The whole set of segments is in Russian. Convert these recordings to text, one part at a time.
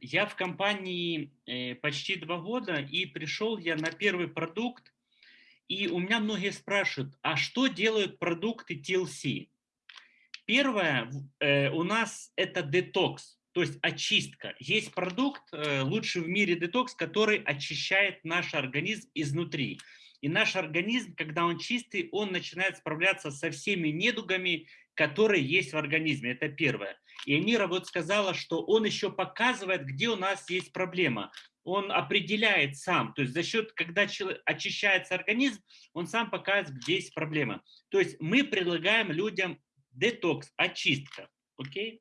Я в компании э, почти два года, и пришел я на первый продукт, и у меня многие спрашивают, а что делают продукты TLC? Первое, э, у нас это детокс, то есть очистка. Есть продукт, э, лучший в мире детокс, который очищает наш организм изнутри. И наш организм, когда он чистый, он начинает справляться со всеми недугами, которые есть в организме. Это первое. И Эмира вот сказала, что он еще показывает, где у нас есть проблема. Он определяет сам, то есть за счет, когда очищается организм, он сам показывает, где есть проблема. То есть мы предлагаем людям детокс, очистка. Окей?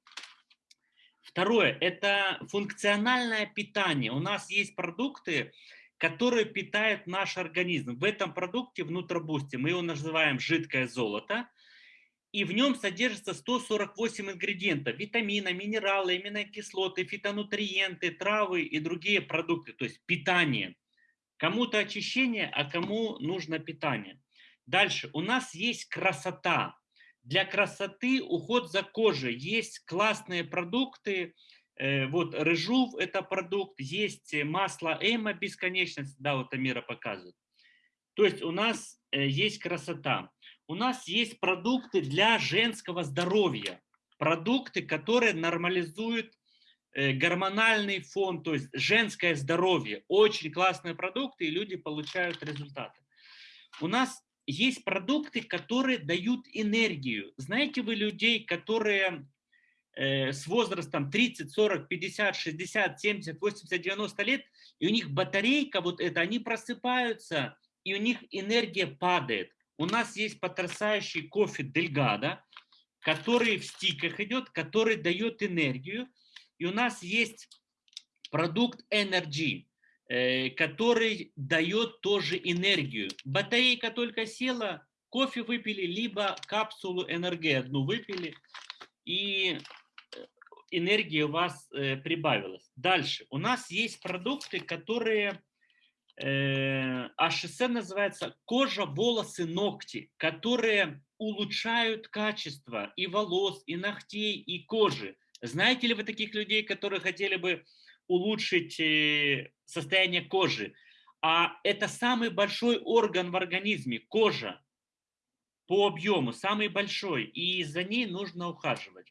Второе – это функциональное питание. У нас есть продукты, которые питают наш организм. В этом продукте внутробусте мы его называем жидкое золото – и в нем содержится 148 ингредиентов, витамины, минералы, аминокислоты, фитонутриенты, травы и другие продукты, то есть питание. Кому-то очищение, а кому нужно питание. Дальше, у нас есть красота. Для красоты уход за кожей. Есть классные продукты, вот рыжув – это продукт, есть масло эма бесконечность, да, вот Амира показывает. То есть у нас э, есть красота у нас есть продукты для женского здоровья, продукты, которые нормализуют э, гормональный фон, то есть женское здоровье. Очень классные продукты, и люди получают результаты. У нас есть продукты, которые дают энергию. Знаете вы людей, которые э, с возрастом 30, 40, 50, 60, 70, 80, 90 лет, и у них батарейка вот это, они просыпаются, и у них энергия падает у нас есть потрясающий кофе Дельгада, который в стиках идет, который дает энергию. И у нас есть продукт Energy, э, который дает тоже энергию. Батарейка только села, кофе выпили, либо капсулу энергии одну выпили, и э, энергия у вас э, прибавилась. Дальше. У нас есть продукты, которые э, HSN называется кожа, волосы, ногти, которые улучшают качество и волос, и ногтей, и кожи. Знаете ли вы таких людей, которые хотели бы улучшить э, состояние кожи? А это самый большой орган в организме, кожа, по объему, самый большой, и за ней нужно ухаживать.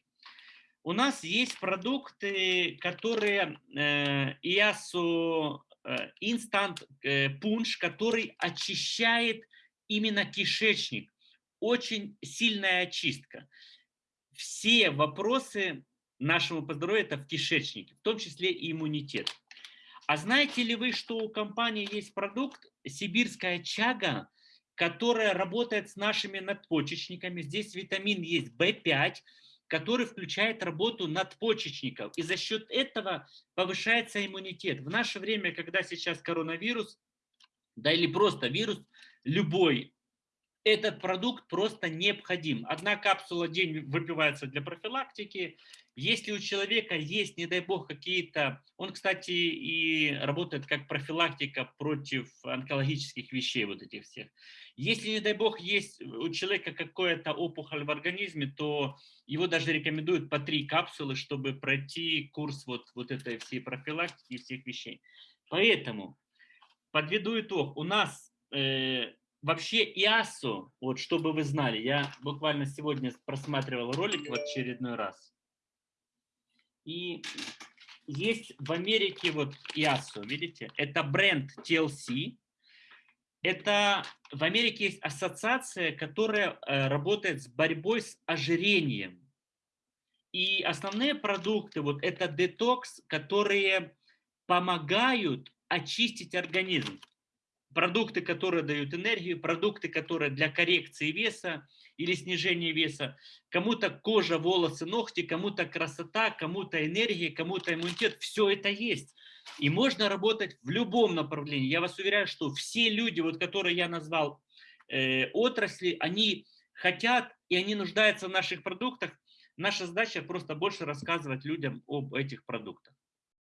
У нас есть продукты, которые э, ИАСу Э, инстант э, пунш, который очищает именно кишечник. Очень сильная очистка. Все вопросы нашего здоровью это в кишечнике, в том числе и иммунитет. А знаете ли вы, что у компании есть продукт «Сибирская чага», которая работает с нашими надпочечниками. Здесь витамин есть В5, который включает работу надпочечников. И за счет этого повышается иммунитет. В наше время, когда сейчас коронавирус, да или просто вирус, любой, этот продукт просто необходим. Одна капсула в день выпивается для профилактики. Если у человека есть, не дай бог, какие-то... Он, кстати, и работает как профилактика против онкологических вещей, вот этих всех. Если, не дай бог, есть у человека какая-то опухоль в организме, то его даже рекомендуют по три капсулы, чтобы пройти курс вот, вот этой всей профилактики и всех вещей. Поэтому, подведу итог, у нас э, вообще ИАСО, вот чтобы вы знали, я буквально сегодня просматривал ролик в очередной раз, и есть в Америке вот ИАСО, видите, это бренд TLC, это в Америке есть ассоциация, которая э, работает с борьбой с ожирением. И основные продукты, вот это детокс, которые помогают очистить организм. Продукты, которые дают энергию, продукты, которые для коррекции веса или снижения веса. Кому-то кожа, волосы, ногти, кому-то красота, кому-то энергия, кому-то иммунитет. Все это есть. И можно работать в любом направлении. Я вас уверяю, что все люди, вот, которые я назвал э, отрасли, они хотят и они нуждаются в наших продуктах. Наша задача просто больше рассказывать людям об этих продуктах.